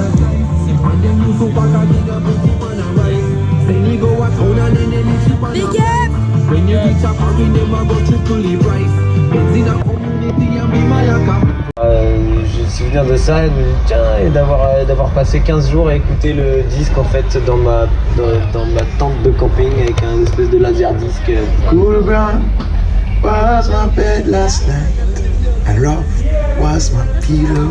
a up! When go de ça et de tiens d'avoir euh, d'avoir passé 15 jours à écouter le disque en fait dans ma dans, dans ma tente de camping avec un espèce de laser disque. Cool ground was my bed last night, and rough was my pillow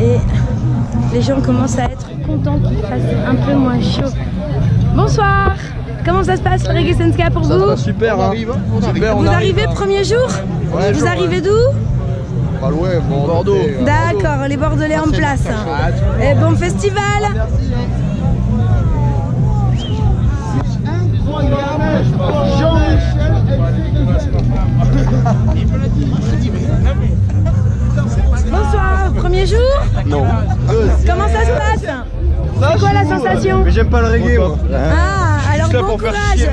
et les gens commencent à être contents qu'il fasse un peu moins chaud. Bonsoir. Comment ça se passe le Reggae Senska pour vous super, hein. super, Vous arrivez premier jour Vous arrivez d'où Pas loin, bon, Bordeaux. D'accord, les Bordelais en place. Et bon festival premier jour Non. Comment ça se passe C'est quoi la sensation Mais j'aime pas le reggae, moi. Ah, alors bon courage.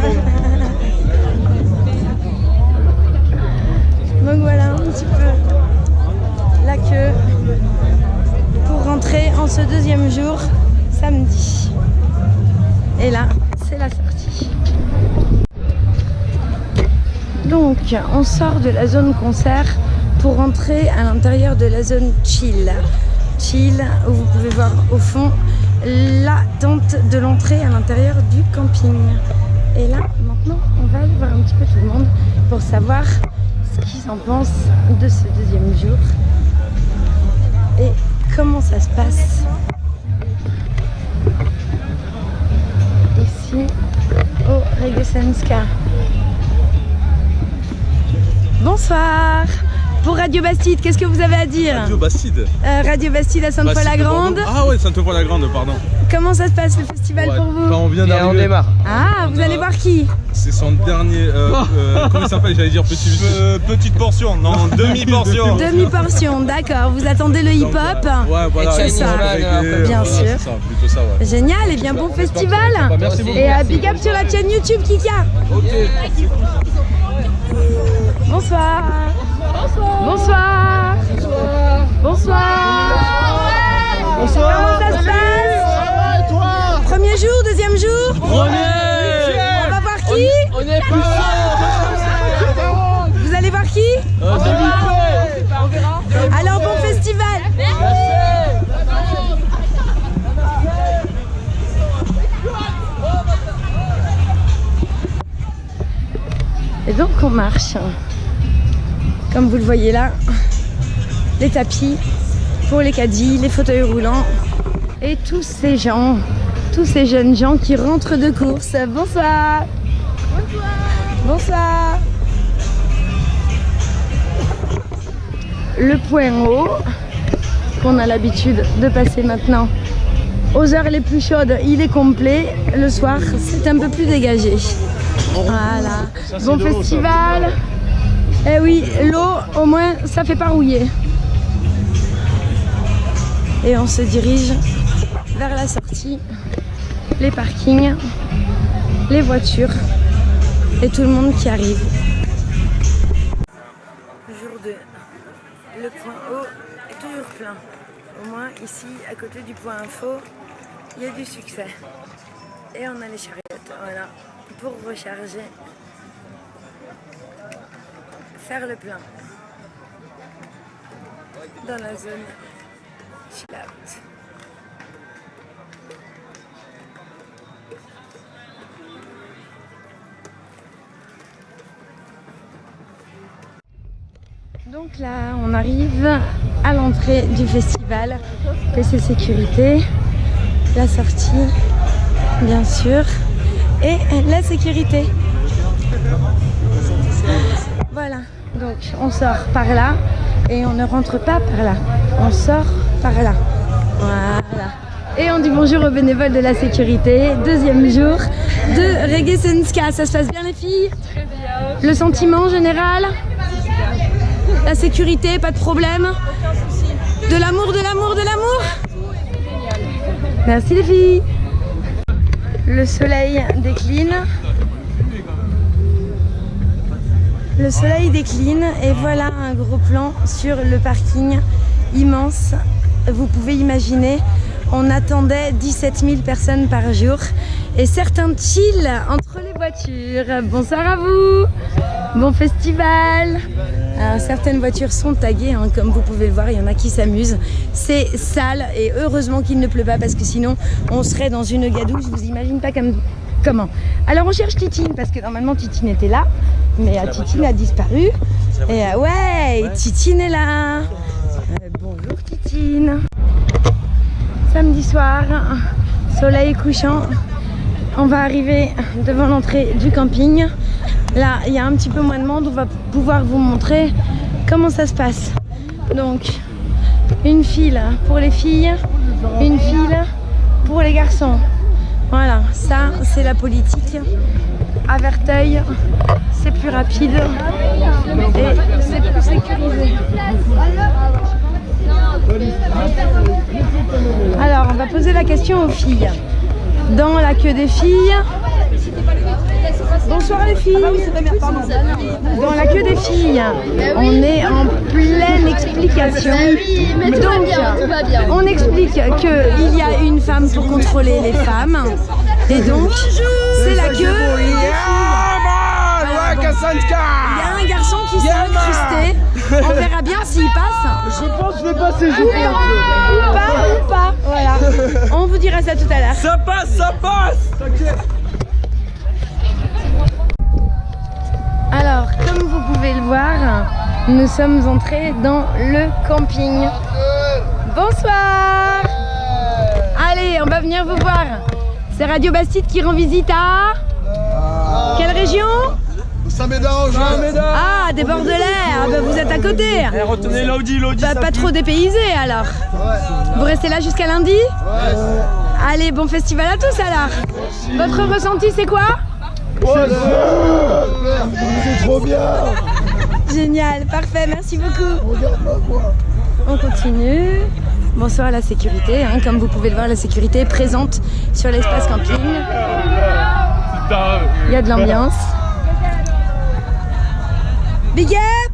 Donc voilà un petit peu la queue pour rentrer en ce deuxième jour, samedi. Et là, c'est la sortie. Donc, on sort de la zone concert pour rentrer à l'intérieur de la zone chill. Chill, où vous pouvez voir au fond la tente de l'entrée à l'intérieur du camping. Et là, maintenant, on va aller voir un petit peu tout le monde pour savoir ce qu'ils en pensent de ce deuxième jour et comment ça se passe ici au Regesenska. Bonsoir Pour Radio Bastide, qu'est-ce que vous avez à dire Radio Bastide. Euh, Radio Bastide à Sainte-Foy-la-Grande. Ah ouais, Sainte-Foy-la-Grande, pardon. Comment ça se passe le festival Ouais, pour vous Quand on vient Et on d'arriver. démarre. Ah, vous allez voir qui C'est son dernier. Euh, euh, comment il s'appelle J'allais dire petit. petite portion, non, demi-portion. Demi-portion, d'accord. Vous attendez le hip-hop Ouais, voilà. C'est ça. Bien sûr. Ça, plutôt ça, ouais. Génial, et bien bon festival Bah, merci beaucoup. Et à big up sur la chaîne YouTube Kika Bonsoir Bonsoir On va voir qui On est plus Vous allez voir qui Alors bon festival. Et donc on marche. Comme vous le voyez là, les tapis pour les caddies, les fauteuils roulants et tous ces gens, tous ces jeunes gens qui rentrent de course. Bonsoir. Bonsoir. Bonsoir. Le point haut qu'on a l'habitude de passer maintenant aux heures les plus chaudes, il est complet. Le soir, c'est un peu plus dégagé. Voilà. Bon festival. Eh oui, l'eau, au moins, ça fait pas rouiller. Et on se dirige vers la sortie, les parkings, les voitures et tout le monde qui arrive. Jour 2. Le point haut est toujours plein. Au moins ici, à côté du point info, il y a du succès. Et on a les chariotes, voilà. pour recharger, faire le plein dans la zone chill. Donc là, on arrive à l'entrée du festival. PC sécurité, la sortie, bien sûr, et la sécurité. Voilà, donc on sort par là et on ne rentre pas par là. On sort par là. Voilà. Et on dit bonjour aux bénévoles de la sécurité. Deuxième jour de Reggae Senska. Ça se passe bien les filles? Très bien. Le sentiment général? La sécurité, pas de problème De l'amour, de l'amour, de l'amour Merci les filles Le soleil décline. Le soleil décline et voilà un gros plan sur le parking immense. Vous pouvez imaginer, on attendait 17 000 personnes par jour et certains chill entre les voitures. Bonsoir à vous Bon festival Alors, Certaines voitures sont taguées, hein, comme vous pouvez le voir, il y en a qui s'amusent. C'est sale et heureusement qu'il ne pleut pas parce que sinon on serait dans une gadoue, je vous imagine pas comme... comment. Alors on cherche Titine parce que normalement Titine était là, mais euh, Titine a disparu. Et euh, ouais, Titine est là Euh, Bonjour Titine Samedi soir, soleil couchant, on va arriver devant l'entrée du camping. Là, il y a un petit peu moins de monde, on va pouvoir vous montrer comment ça se passe. Donc, une file pour les filles, une file pour les garçons. Voilà, ça c'est la politique. À Verteuil, c'est plus rapide et c'est plus sécurisé. Alors, on va poser la question aux filles. Dans la queue des filles. Bonsoir les filles. Dans la queue des filles, on est en pleine explication. Donc, on explique qu'il y a une femme pour contrôler les femmes. Et donc, c'est la queue des filles. Il y a un garçon qui s'est incrusté. On verra bien s'il passe. Je pense que je vais passer, je Ou pas, ou pas. Voilà. On vous dira ça tout à l'heure. Ça passe, ça passe Alors, comme vous pouvez le voir, nous sommes entrés dans le camping. Bonsoir. Allez, on va venir vous voir. C'est Radio Bastide qui rend visite à... Quelle région? Ah, des Bordelais. Ah, bah, Vous êtes à côté. Eh, retenez l'Audi, l'Audi. Bah, Pas trop dépaysé alors. Vous restez là jusqu'à lundi? Allez, bon festival à tous alors. Votre ressenti c'est quoi? Génial, parfait, merci beaucoup. On continue. Bonsoir à la sécurité. hein. Comme vous pouvez le voir, la sécurité est présente sur l'espace camping. Il y a de l'ambiance. Big up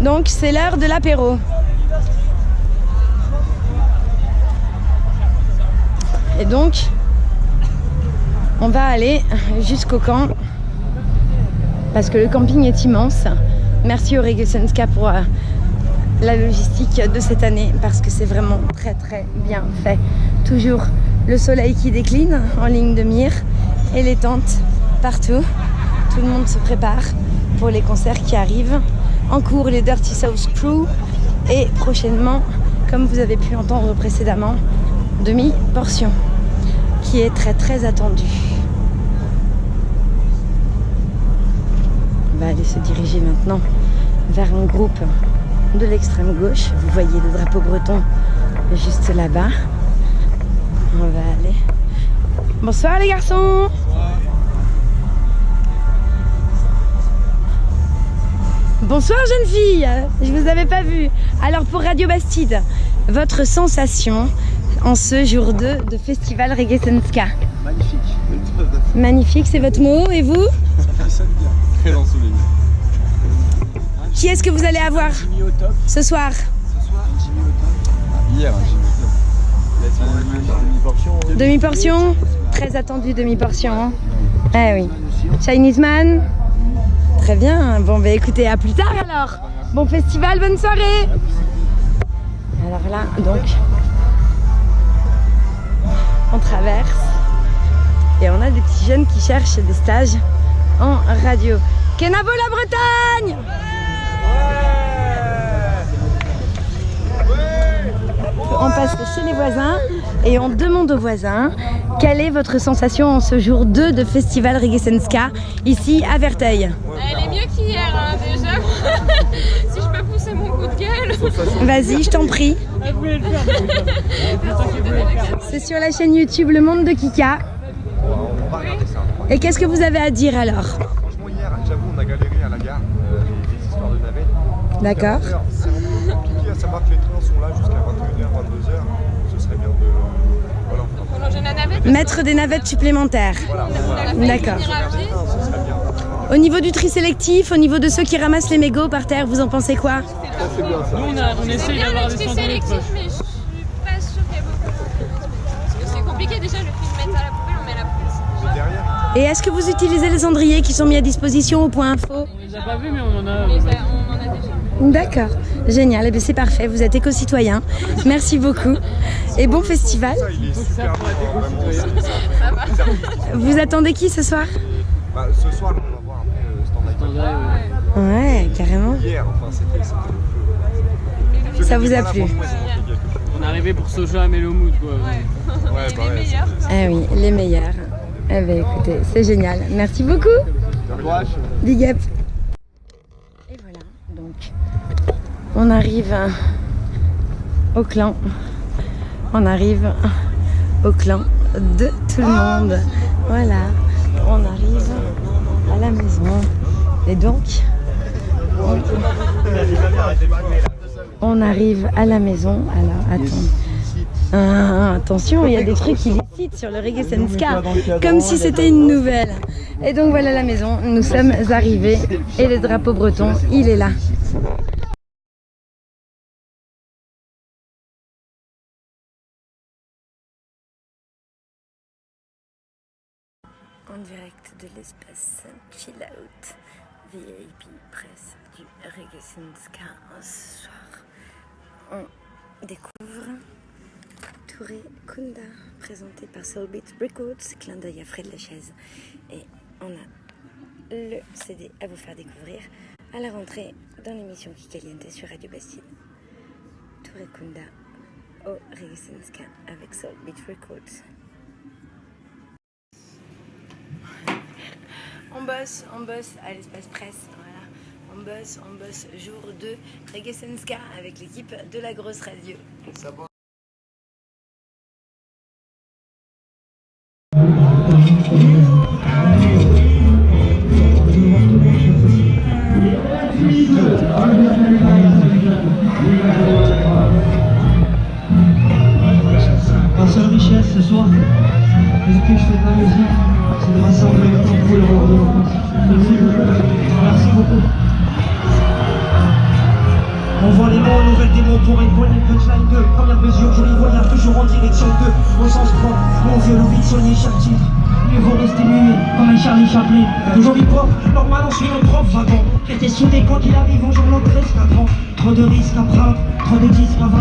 Donc c'est l'heure de l'apéro. Et donc, on va aller jusqu'au camp parce que le camping est immense. Merci au Reggae Senska pour euh, la logistique de cette année parce que c'est vraiment très très bien fait. Toujours le soleil qui décline en ligne de mire et les tentes partout. Tout le monde se prépare pour les concerts qui arrivent. En cours les Dirty South Crew et prochainement, comme vous avez pu l'entendre précédemment, demi-portion qui est très très attendue. On va aller se diriger maintenant vers un groupe de l'extrême gauche. Vous voyez le drapeau breton juste là-bas. On va aller. Bonsoir les garçons Bonsoir jeune fille Je vous avais pas vu. Alors pour Radio Bastide, votre sensation en ce jour 2 de Festival Reggae Senska Magnifique. Magnifique, c'est votre mot. Et vous? Très ensoleillé. Qui est-ce que vous allez avoir ce soir Hier, un Jimmy au top. Demi-portion Très attendu demi-portion. hein. Eh oui. Chinese Man Très bien. Bon, bah écoutez, à plus tard alors. Bon festival, bonne soirée. Alors là, donc, on traverse et on a des petits jeunes qui cherchent des stages en radio. Kenavo la Bretagne On passe chez les voisins et on demande aux voisins quelle est votre sensation en ce jour 2 de Festival Reggae Senska ici à Verteil. Elle est mieux qu'hier hein, déjà. si je peux pousser mon coup de gueule. Vas-y, je t'en prie. C'est sur la chaîne YouTube Le Monde de Kika. Et qu'est-ce que vous avez à dire alors Franchement, hier, j'avoue, on a galéré à la gare, euh, les, les histoires de navettes. D'accord. C'est vraiment compliqué à savoir que les trains sont là jusqu'à 21h, 22h. Ce serait bien de. Voilà. Mettre des navettes supplémentaires. voilà, voilà. D'accord. Au niveau du tri sélectif, au niveau de ceux qui ramassent les mégots par terre, vous en pensez quoi? C'est bien ça. Nous, on, a, on essaye d'avoir des sélectif, mais je suis pas sûre qu'il y a beaucoup. Parce que c'est compliqué déjà le fait de mettre à la poubelle, on met à la poubelle. Et derrière, Et est-ce que vous utilisez les cendriers qui sont mis à disposition au point info On les a pas vus, mais on en a. Mais ça, on en a déjà. D'accord, génial, Eh bien, c'est parfait, vous êtes éco-citoyen. Merci beaucoup et bon festival. Vous attendez qui ce soir Bah, ce soir, on va voir après euh, Stand By Attendez, ouais. Ouais, carrément. Hier, enfin, c'était le Ça vous a plu. On est arrivé pour Soja à Melomood, quoi. Ouais. Ouais, Et bah les meilleurs. Ah oui, les meilleurs. Eh bien écoutez, c'est génial. Merci beaucoup. Big up. Et voilà, donc on arrive au clan. On arrive au clan de tout le monde. Voilà, on arrive à la maison. Et donc, on, arrive à la maison. Alors, attends. Ah, attention, il y a des trucs illicites sur le Reggae Senska, comme si c'était une nouvelle. Et donc voilà la maison, nous sommes arrivés et le drapeau breton, il est là. En direct de l'espace Chill Out VIP Presse du Reggae Senska ce soir. On découvre Touré Kunda, présenté par Soulbeat Records, clin d'œil à Fred Lachaise. Et on a le CD à vous faire découvrir à la rentrée dans l'émission qui caliente sur Radio Bastille. Touré Kunda au Regisenska avec Soulbeat Records. On bosse, on bosse à l'espace presse, voilà. On bosse, on bosse jour 2 Regesenska avec l'équipe de la grosse radio.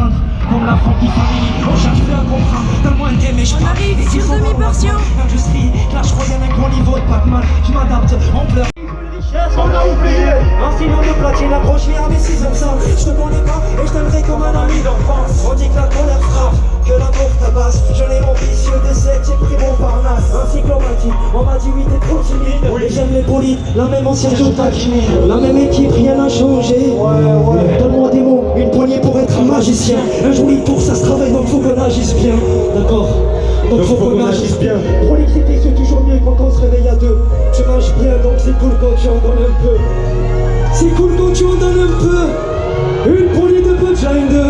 À. Comme la franchise, on cherche plus un contrat. Donne-moi un mais je On arrive sur demi-portion. Industrie, clash royal, un grand niveau de Pac-Man. Je m'adapte, on pleure. On a oublié Un stylo de platine accroché à mes 6 ça Je te connais pas et je t'aimerais comme un ami d'enfance. On dit que la colère frappe, que l'amour tabasse. Je l'ai ambitieux de sexe, j'ai pris mon parnasse. Un cyclomatique, on m'a dit oui t'es trop timide. Et j'aime les polites, la même ancienne La même équipe, rien n'a changé. Ouais ouais. Donne-moi des mots, une poignée pour être un magicien. Un joli tour ça se travaille donc faut qu'on agisse bien. D'accord donc faut qu'on agisse bien. Prolixité c'est toujours mieux quand on se réveille à deux. Tu manges bien donc c'est cool quand tu en donnes un peu. C'est cool quand tu en donnes un peu. Une poignée de punchline de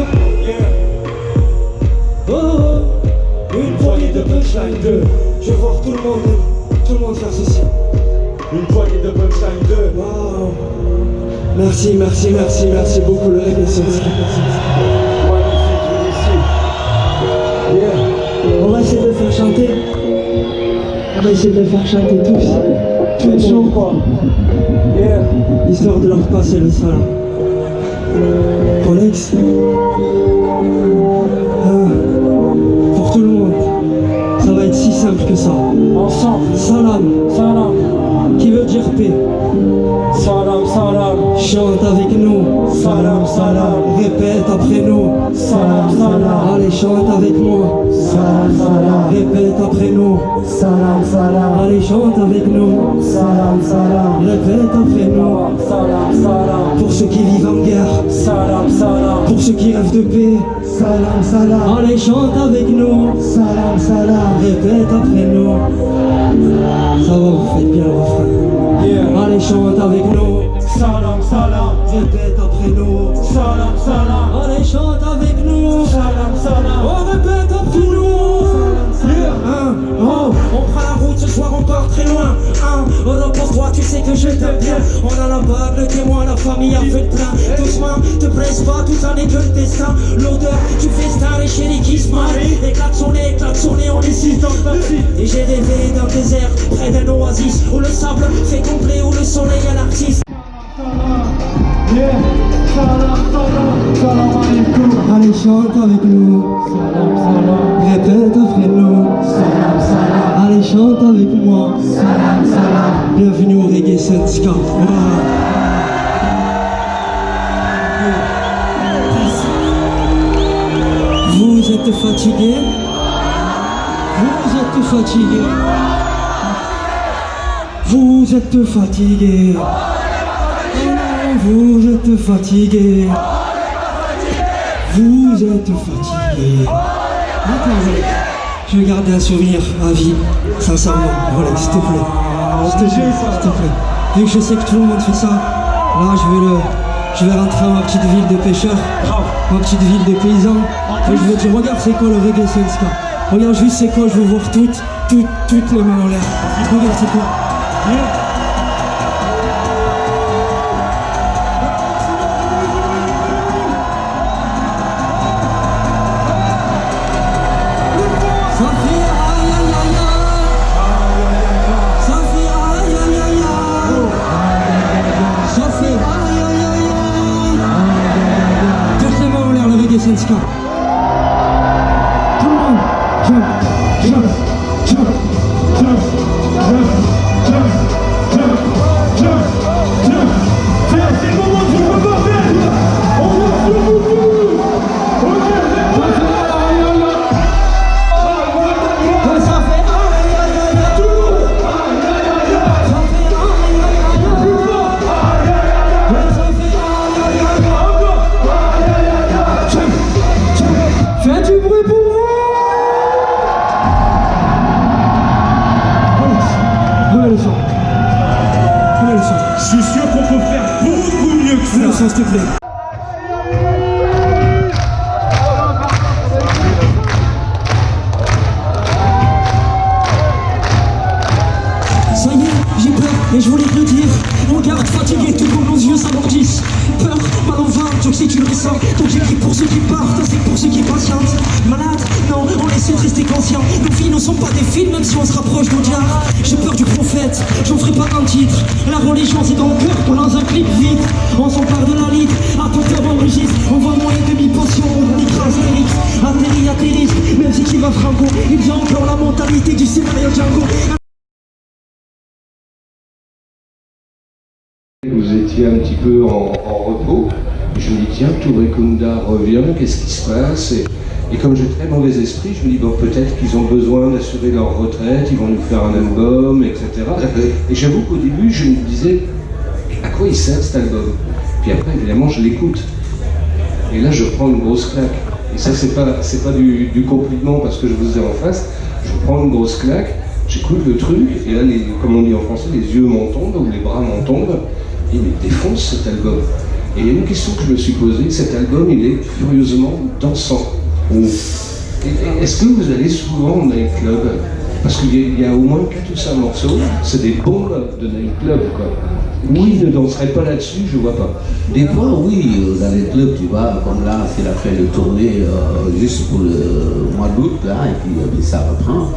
Oh, oh, une poignée de punchline de Je veux voir tout le monde, tout le monde faire ceci. Une poignée de punchline de Wow. Merci, merci, merci, merci beaucoup le reggae On va essayer de le faire chanter. On va essayer de le faire chanter tous. Tout est chaud quoi. Yeah. Histoire de leur passer le salam. Alex. Ah. Pour tout le monde. Ça va être si simple que ça. Ensemble. Salam. Salam. Salam, salam. Chante avec nous. Salam, salam. Répète après nous. Salam, salam. Allez, chante avec moi. Salam, salam. Répète après nous. Salam, salam. Allez, chante avec nous. Salam, salam. Répète après nous. Salam, salam. Pour ceux qui vivent en guerre. Salam, salam. Pour ceux qui rêvent de paix. Salam, salam. Allez, chante avec nous. Salam, salam. Répète après nous. Ça va, vous faites bien le refrain. Allez, chante avec nous. Salam, salam. Répète après nous. Salam, salam. Allez, chante avec nous. Salam, salam. On répète après nous. Part très loin. Hein, oh non, pour toi, tu sais que je t'aime bien. On a la bague, le témoin, la famille a fait le plein. Doucement, te presse pas, tout ça n'est que le destin. L'odeur du festin, les chéris qui se marient. Les klaxons, les klaxons, on est six dans le taxi. Et j'ai rêvé d'un désert, près d'un oasis. Où le sable fait complet, où le soleil est l'artiste. Yeah. Allez, chante avec nous. Nous. Salam, salam. Allez, chante avec moi. Bienvenue au Reggae Syndicat. Vous êtes fatigué Vous êtes fatigué Vous êtes fatigué vous êtes fatigué. Vous êtes fatigué. Je vais garder un souvenir à vie, sincèrement. Voilà, s'il te plaît. S'il te plaît, s'il te plaît. Vu que je sais que tout le monde fait ça, là je vais le. Je vais rentrer dans ma petite ville de pêcheurs, ma petite ville de paysans. Et je vais dire, regarde c'est quoi le reggae Senska. Regarde juste c'est quoi, je veux voir toutes, toutes, toutes les mains en l'air. Regarde c'est quoi. Jesus. Ceux qui patientent. Malade, non, on essaie de rester conscient. Nos filles ne sont pas des films, même si on se rapproche d'Audiard. J'ai peur du prophète, j'en ferai pas un titre. La religion, c'est dans le cœur, pour dans un clip vite. On s'empare de la litre, à tout faire on enregistre. On voit moins les demi-potions, on écrase les lyrics. Atterri, même si tu vas franco. Ils ont encore la mentalité du scénario Django. Vous étiez un petit peu en repos. Et je me dis, tiens, Touré Kunda revient, qu'est-ce qui se passe et, et comme j'ai très mauvais esprit, je me dis, bon, peut-être qu'ils ont besoin d'assurer leur retraite, ils vont nous faire un album, etc. Et j'avoue qu'au début, je me disais, à quoi il sert cet album? Puis après, évidemment, je l'écoute. Et là, je prends une grosse claque. Et ça, c'est pas, c'est pas du, du compliment parce que je vous ai en face. Je prends une grosse claque, j'écoute le truc, et là, les, comme on dit en français, les yeux m'en tombent, ou les bras m'en tombent. Il me défonce cet album. Et il y a une question que je me suis posée, cet album, il est furieusement dansant. Et Est-ce que vous allez souvent les clubs Parce qu'il y, a- il y a au moins 4 ou 5 morceaux, c'est des bombes de nightclub quoi. Oui, ne danserait pas là-dessus, je vois pas. Des fois, oui, euh, dans les clubs, tu vois, comme là, c'est la fin de tournée euh, juste pour le mois d'août, là, et puis euh, ça reprend.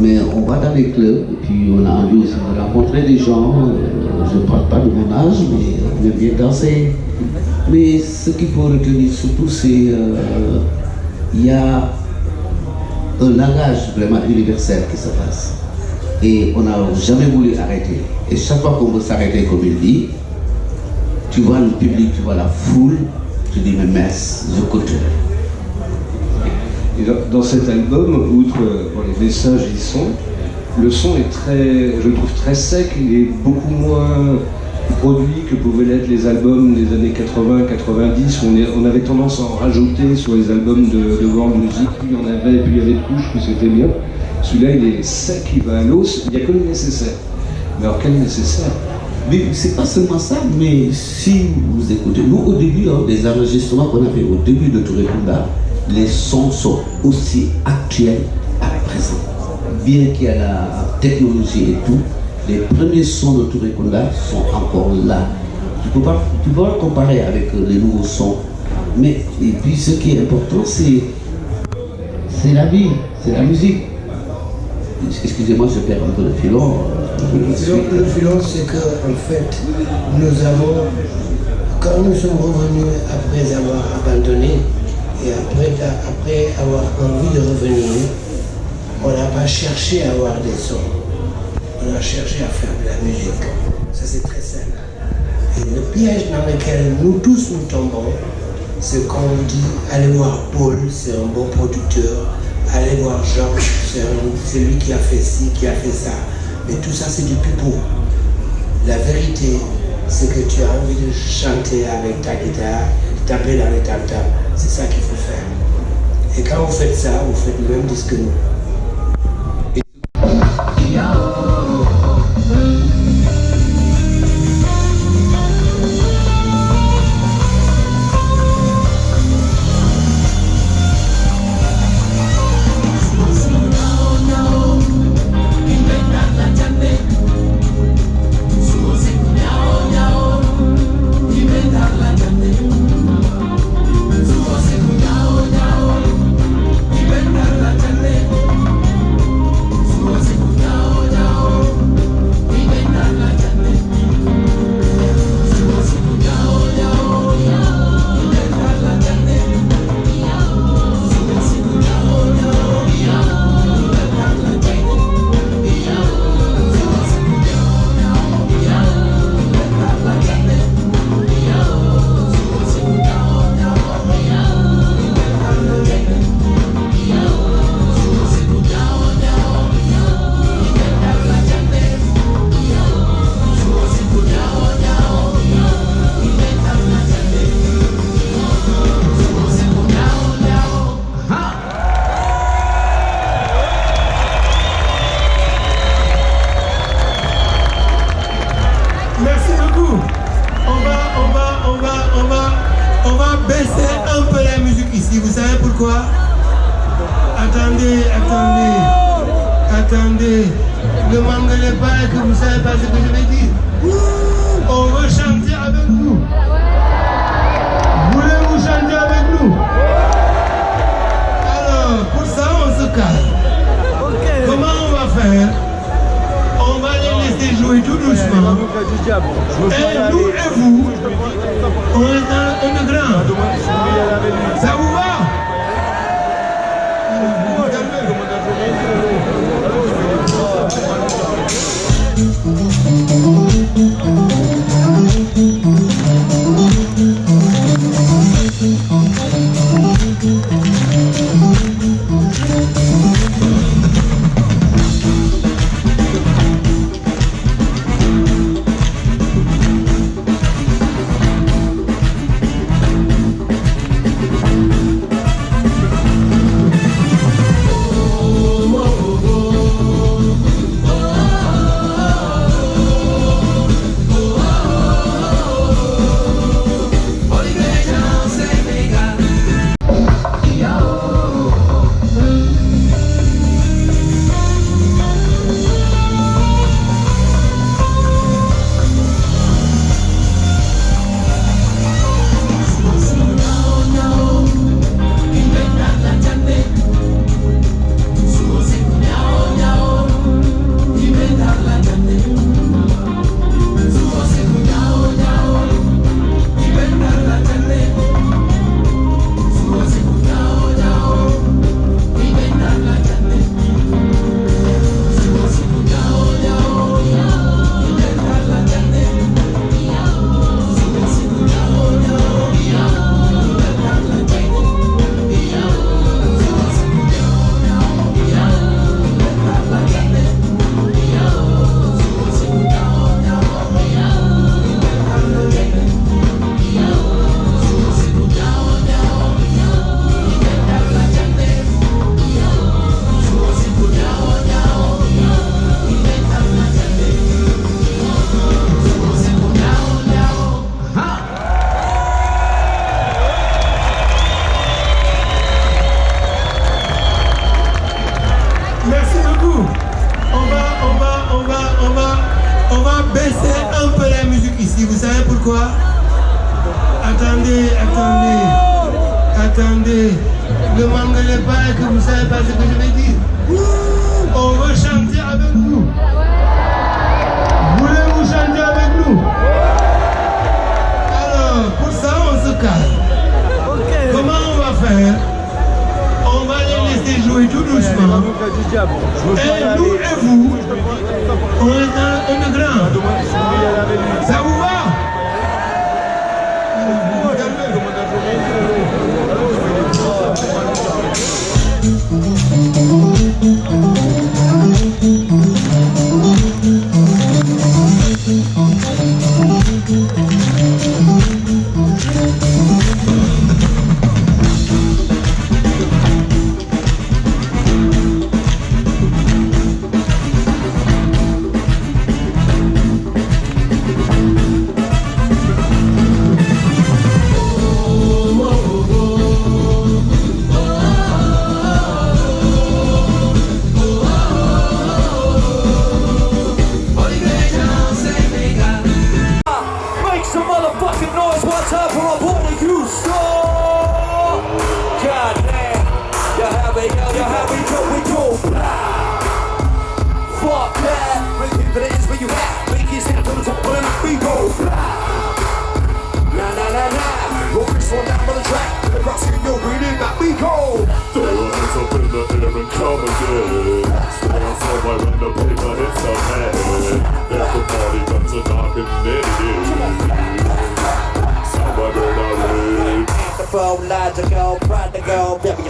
Mais on va dans les clubs, et puis on a envie aussi de rencontrer des gens. euh, je ne parle pas de mon âge, mais on aime bien danser. Mais ce qu'il faut retenir surtout, c'est euh, il y a un langage vraiment universel qui se passe. Et on n'a jamais voulu arrêter. Et chaque fois qu'on veut s'arrêter, comme il dit, tu vois le public, tu vois la foule, tu dis mais messe, je continue. Et dans, cet album, outre euh, les messages y sont, le son est très, je trouve très sec, il est beaucoup moins produit que pouvaient l'être les albums des années 80-90, où on, on avait tendance à en rajouter sur les albums de, de World Music, plus il y en avait, plus il y avait de couches, plus c'était bien. Celui-là, il est sec, il va à l'os, il n'y a que le nécessaire. Mais alors quel nécessaire? Mais c'est pas seulement ça, mais si vous écoutez, nous au début, hein, les enregistrements qu'on a fait au début de Touré Kunda, les sons sont aussi actuels à présent. Bien qu'il y ait la technologie et tout, les premiers sons de Touré Kunda sont encore là. Tu peux pas, tu peux pas comparer avec euh, les nouveaux sons. Mais, et puis ce qui est important, c'est, c'est la vie, c'est la musique. Excusez-moi, je perds un peu le filon. euh, Le filon, le filon, c'est que en fait, nous avons, quand nous sommes revenus après avoir abandonné et après, après avoir envie de revenir, on n'a pas cherché à avoir des sons. A cherché à faire de la musique. Ça, c'est très simple. Et le piège dans lequel nous tous nous tombons, c'est quand on dit allez voir Paul, c'est un bon producteur, allez voir Georges, c'est lui qui a fait ci, qui a fait ça. Mais tout ça, c'est du pipeau. La vérité, c'est que tu as envie de chanter avec ta guitare, taper dans les tam-tams. C'est ça qu'il faut faire. Et quand vous faites ça, vous faites le même disque que nous. Ici. Vous savez pourquoi? Attendez, attendez, attendez. Ne m'engueulez pas et que vous ne savez pas ce que je vais dire. On veut chanter avec vous. Voulez-vous chanter avec nous? Alors, pour ça, on se calme. Comment on va faire? jouer tout doucement. Et nous et vous, on est, on est grand. Ça vous va?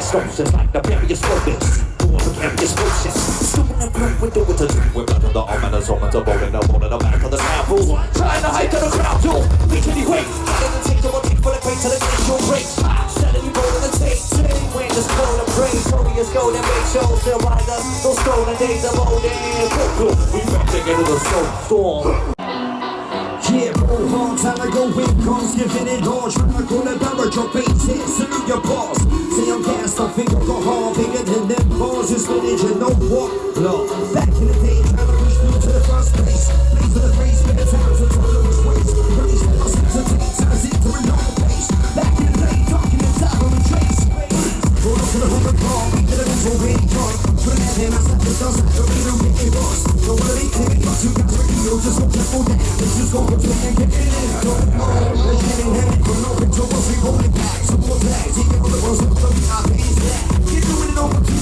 distortions like the various purpose Precarious motion Stupid and great, we do it to do We're blood on the arm and assortment of bone And a bone in the back of the town Trying to hide to the crowd, yo We can be great Out of the take, double take for the great Till the get your break. Setting you roll in the tape Today when this cold and brain Glorious gold and make shows They'll rise up Those stolen days of old and cool We back to get to the soul storm. Long time ago when comes giving it all. Trying to call a barrage of faces, salute your boss. Say I'm gassed, I think alcohol Bigger than them balls, just spinach and no walk No, back in the day, trying to push through to the first place. Blaze of the phrase, spare times until it was waste Release the lessons and take times into a normal pace. Back in the day, talking inside on the trace. Roll up to the hood call, we did it and I'm such a dozen, the reason I'm picking boss Don't worry, take it, but you got tricky You'll Let's just go and play get in Don't know, let's get in From no Get doing it over, keep?